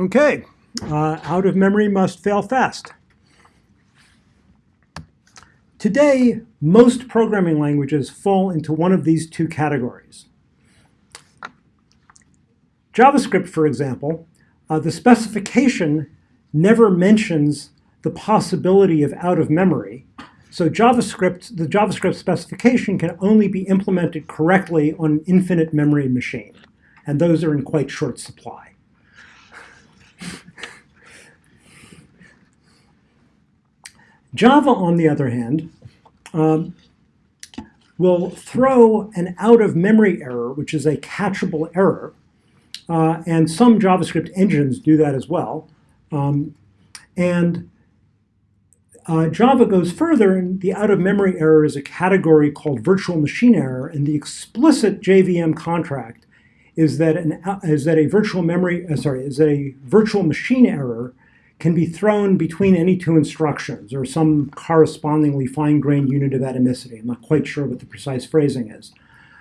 Okay, uh, out of memory must fail fast. Today, most programming languages fall into one of these two categories. JavaScript, for example, uh, the specification never mentions the possibility of out of memory. So JavaScript, the JavaScript specification can only be implemented correctly on an infinite memory machine. And those are in quite short supply. Java, on the other hand, um, will throw an out-of-memory error, which is a catchable error, uh, and some JavaScript engines do that as well. Um, and uh, Java goes further, and the out-of-memory error is a category called virtual machine error, and the explicit JVM contract is that an is that a virtual memory uh, sorry is a virtual machine error can be thrown between any two instructions or some correspondingly fine-grained unit of atomicity. I'm not quite sure what the precise phrasing is.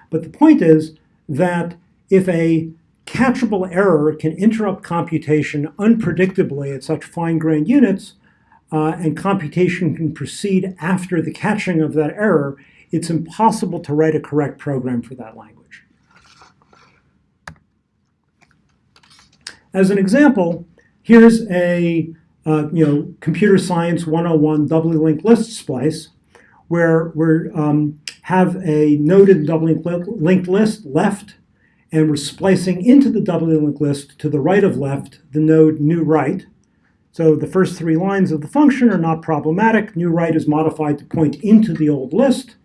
But the point is that if a catchable error can interrupt computation unpredictably at such fine-grained units, uh, and computation can proceed after the catching of that error, it's impossible to write a correct program for that language. As an example, Here's a uh, you know computer science 101 doubly linked list splice where we um, have a noded doubly linked list left and we're splicing into the doubly linked list to the right of left the node new right. So the first three lines of the function are not problematic. New right is modified to point into the old list.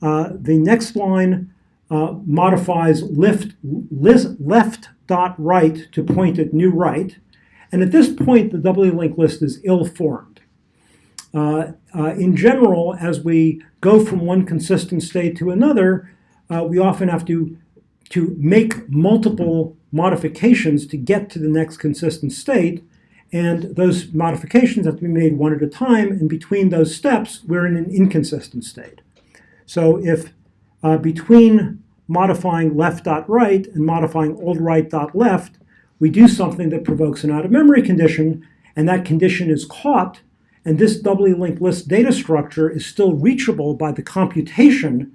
Uh, the next line uh, modifies lift, list, left dot right to point at new right. And at this point, the doubly linked list is ill-formed. Uh, uh, in general, as we go from one consistent state to another, uh, we often have to, to make multiple modifications to get to the next consistent state. And those modifications have to be made one at a time. And between those steps, we're in an inconsistent state. So if uh, between modifying left.right and modifying old right.left, we do something that provokes an out-of-memory condition, and that condition is caught, and this doubly linked list data structure is still reachable by the computation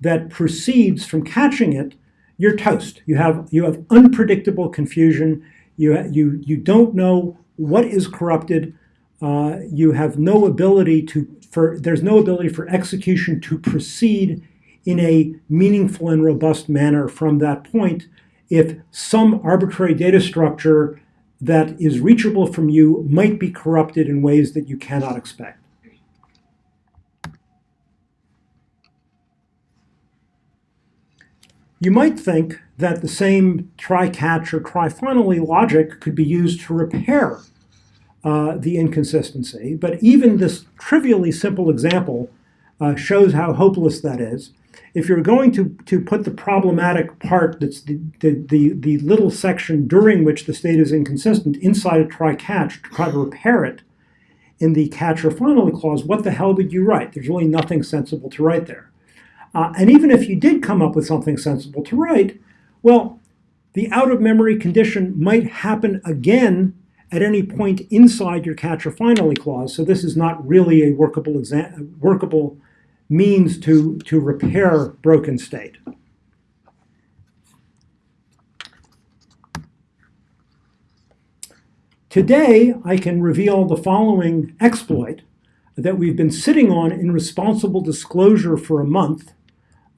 that proceeds from catching it, you're toast. You have, you have unpredictable confusion. You, you, you don't know what is corrupted. Uh, you have no ability to, for, there's no ability for execution to proceed in a meaningful and robust manner from that point if some arbitrary data structure that is reachable from you might be corrupted in ways that you cannot expect. You might think that the same try-catch or try-finally logic could be used to repair uh, the inconsistency, but even this trivially simple example uh, shows how hopeless that is if you're going to, to put the problematic part, that's the, the, the, the little section during which the state is inconsistent, inside a try-catch to try to repair it in the catch or finally clause, what the hell would you write? There's really nothing sensible to write there. Uh, and even if you did come up with something sensible to write, well, the out-of-memory condition might happen again at any point inside your catch or finally clause. So this is not really a workable, workable means to, to repair broken state. Today, I can reveal the following exploit that we've been sitting on in responsible disclosure for a month.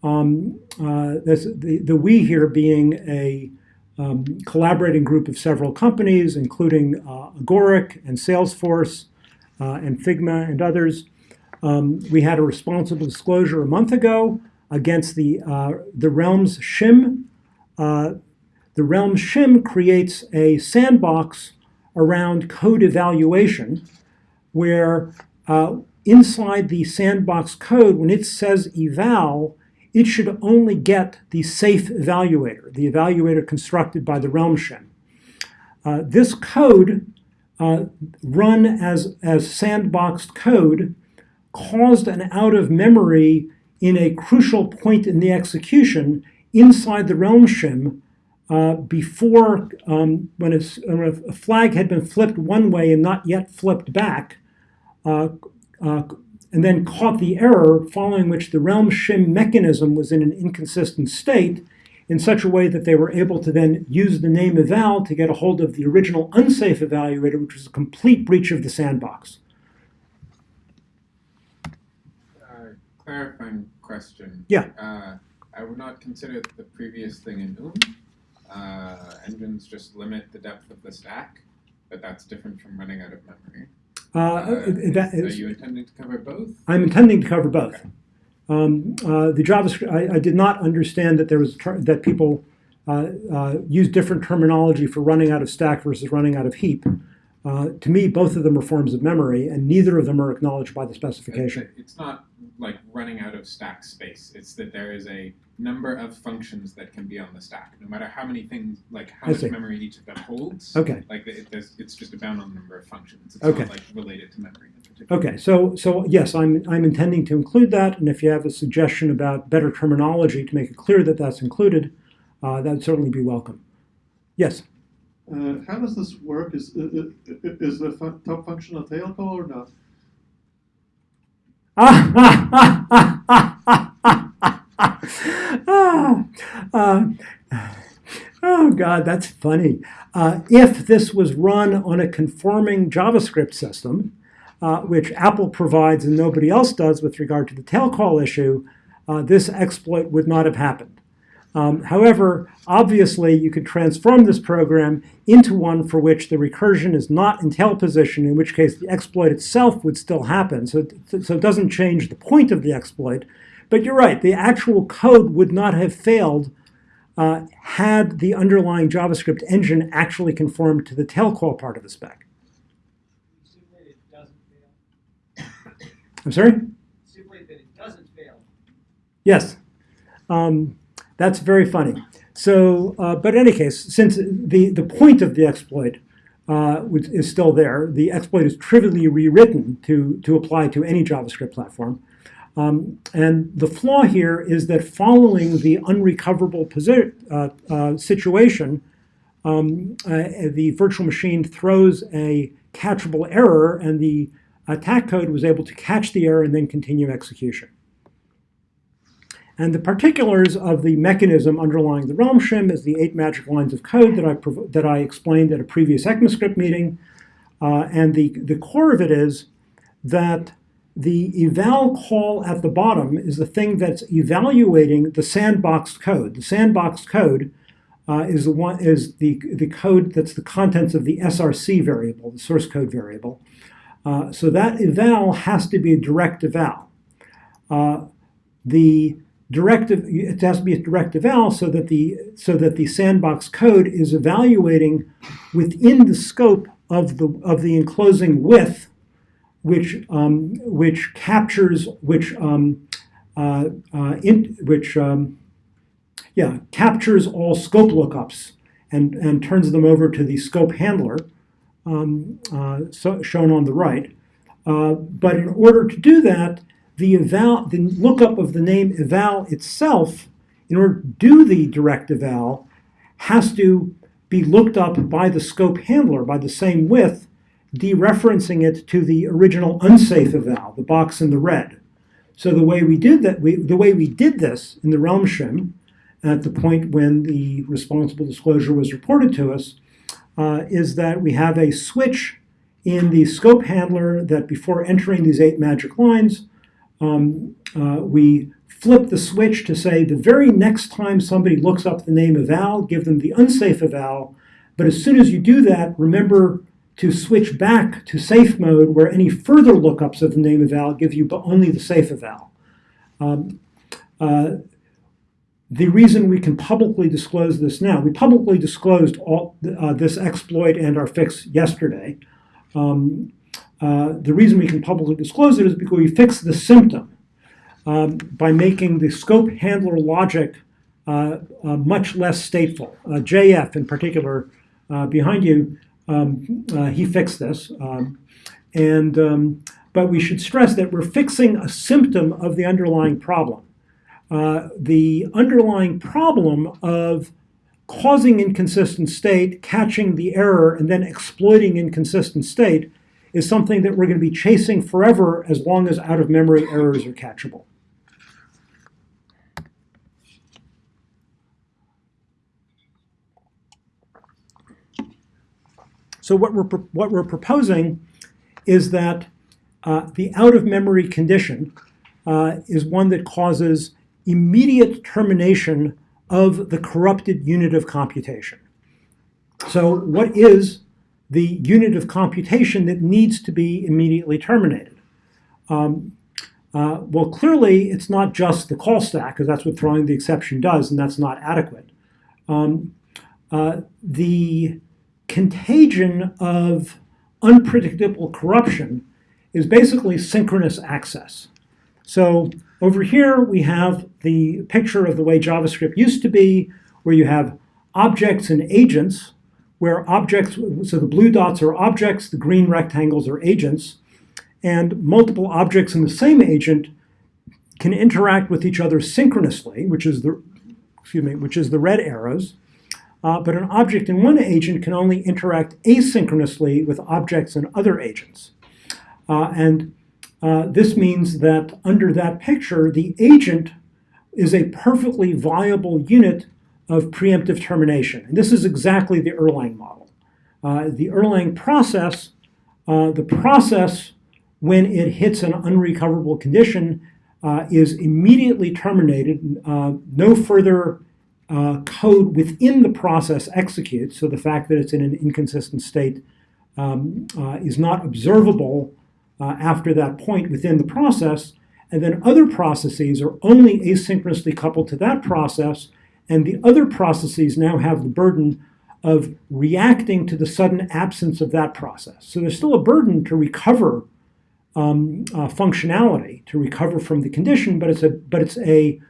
Um, uh, the, the we here being a um, collaborating group of several companies, including uh, Agoric and Salesforce uh, and Figma and others. Um, we had a responsible disclosure a month ago against the, uh, the Realms shim. Uh, the Realms shim creates a sandbox around code evaluation where uh, inside the sandbox code, when it says eval, it should only get the safe evaluator, the evaluator constructed by the Realm shim. Uh, this code, uh, run as, as sandboxed code, caused an out of memory in a crucial point in the execution inside the realm shim uh, before, um, when, it's, when a flag had been flipped one way and not yet flipped back, uh, uh, and then caught the error, following which the realm shim mechanism was in an inconsistent state in such a way that they were able to then use the name eval to get a hold of the original unsafe evaluator, which was a complete breach of the sandbox. Uh, clarifying question. Yeah. Uh, I would not consider the previous thing in OOM. Uh, engines just limit the depth of the stack, but that's different from running out of memory. Uh, Uh, that is- is- are you intending to cover both? I'm intending to cover both. Um, uh, the JavaScript, I, I did not understand that there was that people uh, uh, use different terminology for running out of stack versus running out of heap. Uh, to me, both of them are forms of memory, and neither of them are acknowledged by the specification. It- It's not like running out of stack space. It's that there is a number of functions that can be on the stack, no matter how many things, like how I much see. memory each of them holds. Okay. Like it, there's, it's just a bound on the number of functions. It's Okay. not like related to memory in particular. Okay, so so yes, I'm I'm intending to include that, and if you have a suggestion about better terminology to make it clear that that's included, uh, that'd certainly be welcome. Yes. Uh, how does this work? Is i- i- i- is the fu- top function a tail call or not? Oh God, that's funny. Uh, if this was run on a conforming JavaScript system, uh, which Apple provides and nobody else does with regard to the tail call issue, uh, this exploit would not have happened. Um, however, obviously, you could transform this program into one for which the recursion is not in tail position, in which case the exploit itself would still happen. So, it- so it doesn't change the point of the exploit. But you're right, the actual code would not have failed uh, had the underlying JavaScript engine actually conformed to the tail call part of the spec. Simulate it doesn't fail. I'm sorry? Simulate that it doesn't fail. Yes. Um, that's very funny. So, uh, but in any case, since the, the point of the exploit uh, is still there, the exploit is trivially rewritten to, to apply to any JavaScript platform. Um, and the flaw here is that following the unrecoverable uh, uh, situation, um, uh, the virtual machine throws a catchable error, and the attack code was able to catch the error and then continue execution. And the particulars of the mechanism underlying the realm shim is the eight magic lines of code that I, that I explained at a previous ECMAScript meeting. Uh, and the, the core of it is that the eval call at the bottom is the thing that's evaluating the sandbox code. The sandbox code uh, is the one is the the code that's the contents of the SRC variable, the source code variable. Uh, so that eval has to be a direct eval. Uh, the directive it has to be a directive eval so that the so that the sandbox code is evaluating within the scope of the of the enclosing with which um, which captures which um, uh, uh, in, which um, yeah captures all scope lookups and and turns them over to the scope handler um, uh, so, shown on the right. Uh, but in order to do that, the eval the lookup of the name eval itself, in order to do the direct eval, has to be looked up by the scope handler by the same with dereferencing it to the original unsafe eval, the box in the red. So the way we did that, we, the way we did this in the realm shim, at the point when the responsible disclosure was reported to us, uh, is that we have a switch in the scope handler that before entering these eight magic lines, um, uh, we flip the switch to say the very next time somebody looks up the name eval, give them the unsafe eval. But as soon as you do that, remember to switch back to safe mode where any further lookups of the name eval give you but only the safe eval. Um, uh, the reason we can publicly disclose this now, we publicly disclosed all, uh, this exploit and our fix yesterday. Um, uh, the reason we can publicly disclose it is because we fixed the symptom um, by making the scope handler logic uh, uh, much less stateful. Uh, JF in particular, uh, behind you, um, he fixed this. Um, and, um, but we should stress that we're fixing a symptom of the underlying problem. The underlying problem of causing inconsistent state, catching the error, and then exploiting inconsistent state is something that we're going to be chasing forever as long as out-of-memory errors are catchable. So what we're, what we're proposing is that uh, the out-of-memory condition uh, is one that causes immediate termination of the corrupted unit of computation. So what is the unit of computation that needs to be immediately terminated? Um, uh, well, clearly, it's not just the call stack, because that's what throwing the exception does, and that's not adequate. Um, uh, the contagion of unpredictable corruption is basically synchronous access. So over here, we have the picture of the way JavaScript used to be, where you have objects and agents, where objects, so the blue dots are objects, the green rectangles are agents, and multiple objects in the same agent can interact with each other synchronously, which is the, excuse me, which is the red arrows. Uh, but an object in one agent can only interact asynchronously with objects in other agents. Uh, and uh, this means that under that picture, the agent is a perfectly viable unit of preemptive termination. And this is exactly the Erlang model. Uh, the Erlang process, uh, the process when it hits an unrecoverable condition uh, is immediately terminated. Uh, no further uh, code within the process executes. So the fact that it's in an inconsistent state um, uh, is not observable after that point within the process. And then other processes are only asynchronously coupled to that process. And the other processes now have the burden of reacting to the sudden absence of that process. So there's still a burden to recover um, uh, functionality, to recover from the condition, but it's a but it's a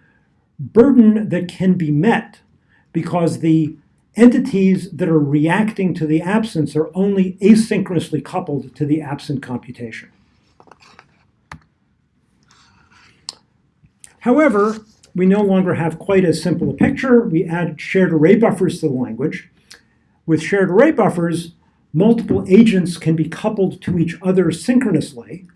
burden that can be met because the entities that are reacting to the absence are only asynchronously coupled to the absent computation. However, we no longer have quite as simple a picture. We add shared array buffers to the language. With shared array buffers, multiple agents can be coupled to each other synchronously,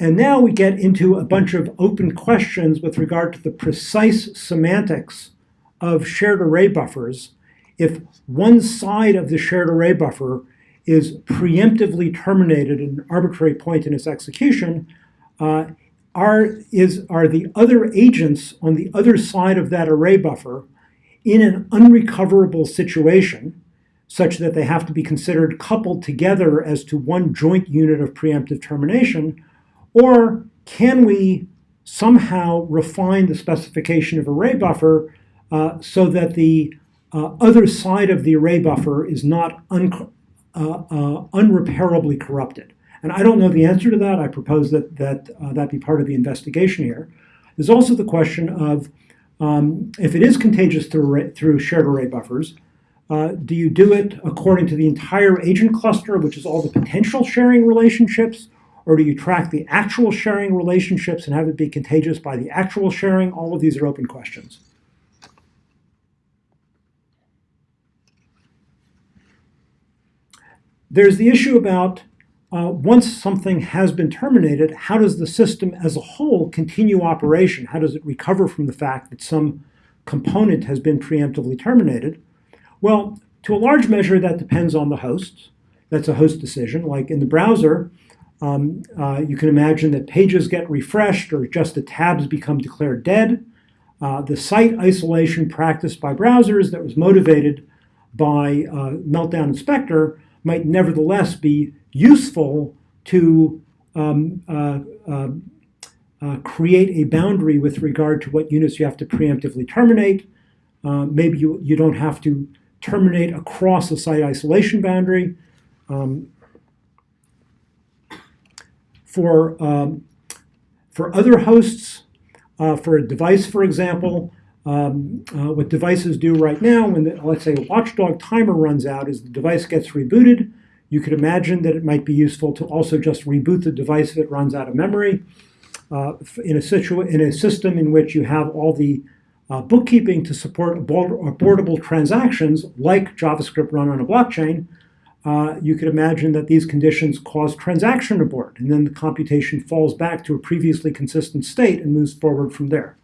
and now we get into a bunch of open questions with regard to the precise semantics of shared array buffers. If one side of the shared array buffer is preemptively terminated at an arbitrary point in its execution, uh, are, is, are the other agents on the other side of that array buffer in an unrecoverable situation such that they have to be considered coupled together as to one joint unit of preemptive termination, or can we somehow refine the specification of array buffer uh, so that the uh, other side of the array buffer is not un- uh, uh, unrepairably corrupted? And I don't know the answer to that. I propose that that uh, that be part of the investigation here. There's also the question of um, if it is contagious through, through shared array buffers, uh, do you do it according to the entire agent cluster, which is all the potential sharing relationships, or do you track the actual sharing relationships and have it be contagious by the actual sharing? All of these are open questions. There's the issue about uh, once something has been terminated, how does the system as a whole continue operation? How does it recover from the fact that some component has been preemptively terminated? Well, to a large measure, that depends on the host. That's a host decision. Like in the browser, um, uh, you can imagine that pages get refreshed or just the tabs become declared dead. Uh, the site isolation practiced by browsers that was motivated by uh, Meltdown and Spectre might nevertheless be useful to um, uh, uh, uh, create a boundary with regard to what units you have to preemptively terminate. Uh, maybe you, you don't have to terminate across a site isolation boundary. Um, for, um, for other hosts, uh, for a device, for example, um, uh, what devices do right now when, the, let's say, a watchdog timer runs out is the device gets rebooted. You could imagine that it might be useful to also just reboot the device if it runs out of memory. Uh, in, a in a system in which you have all the uh, bookkeeping to support abort- abortable transactions like JavaScript run on a blockchain, uh, you could imagine that these conditions cause transaction abort, and then the computation falls back to a previously consistent state and moves forward from there.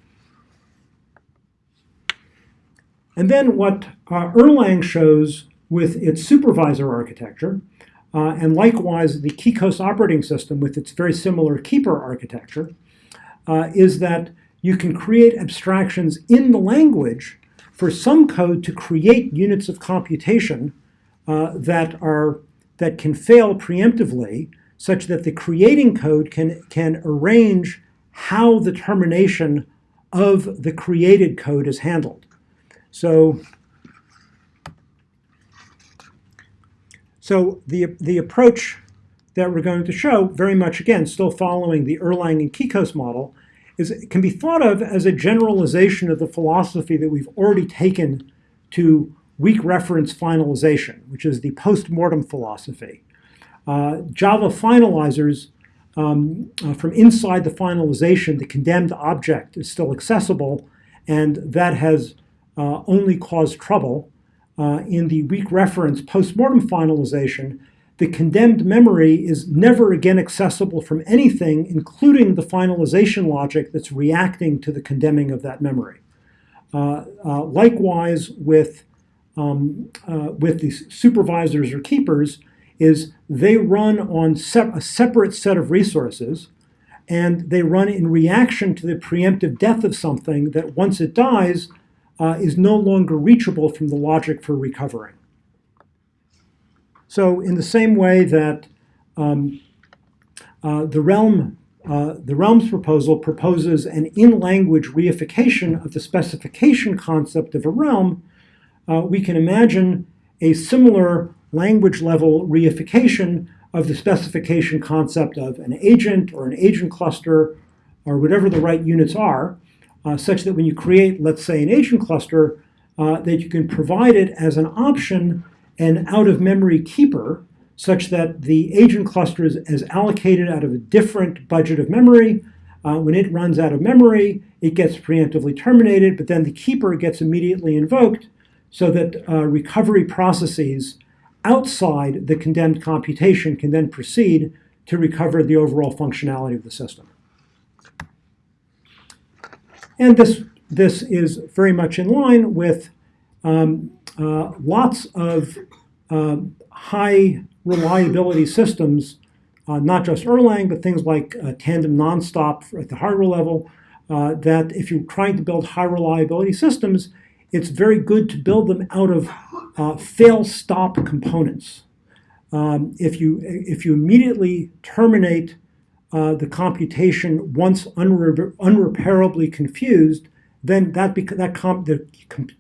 And then what uh, Erlang shows with its supervisor architecture, uh, and likewise the KeyKOS operating system with its very similar keeper architecture, uh, is that you can create abstractions in the language for some code to create units of computation uh, that are that can fail preemptively, such that the creating code can can arrange how the termination of the created code is handled. So, so the the approach that we're going to show, very much again, still following the Erlang and KeyKOS model, is can be thought of as a generalization of the philosophy that we've already taken to weak reference finalization, which is the post-mortem philosophy. Uh, Java finalizers, um, uh, from inside the finalization, the condemned object is still accessible, and that has uh, only caused trouble. Uh, in the weak reference post-mortem finalization, the condemned memory is never again accessible from anything, including the finalization logic that's reacting to the condemning of that memory. Uh, uh, likewise, with um, uh, with these supervisors or keepers, is they run on a separate set of resources, and they run in reaction to the preemptive death of something that once it dies uh, is no longer reachable from the logic for recovering. So in the same way that um, uh, the realm, uh, the realms proposal proposes an in-language reification of the specification concept of a realm, uh, we can imagine a similar language level reification of the specification concept of an agent or an agent cluster or whatever the right units are, uh, such that when you create, let's say, an agent cluster, uh, that you can provide it as an option an out-of-memory keeper such that the agent cluster is, is, allocated out of a different budget of memory. Uh, when it runs out of memory, it gets preemptively terminated, but then the keeper gets immediately invoked so that uh, recovery processes outside the condemned computation can then proceed to recover the overall functionality of the system. And this, this is very much in line with um, uh, lots of uh, high reliability systems, uh, not just Erlang, but things like uh, tandem nonstop at the hardware level, uh, that if you're trying to build high reliability systems, it's very good to build them out of uh, fail-stop components. Um, if, you, if you immediately terminate uh, the computation once unre unrepairably confused, then that, that the,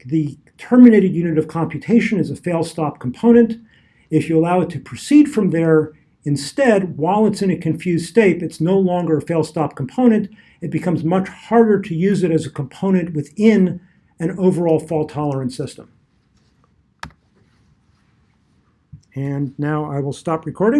the terminated unit of computation is a fail-stop component. If you allow it to proceed from there, instead, while it's in a confused state, it's no longer a fail-stop component. It becomes much harder to use it as a component within an overall fault-tolerant system. And now I will stop recording.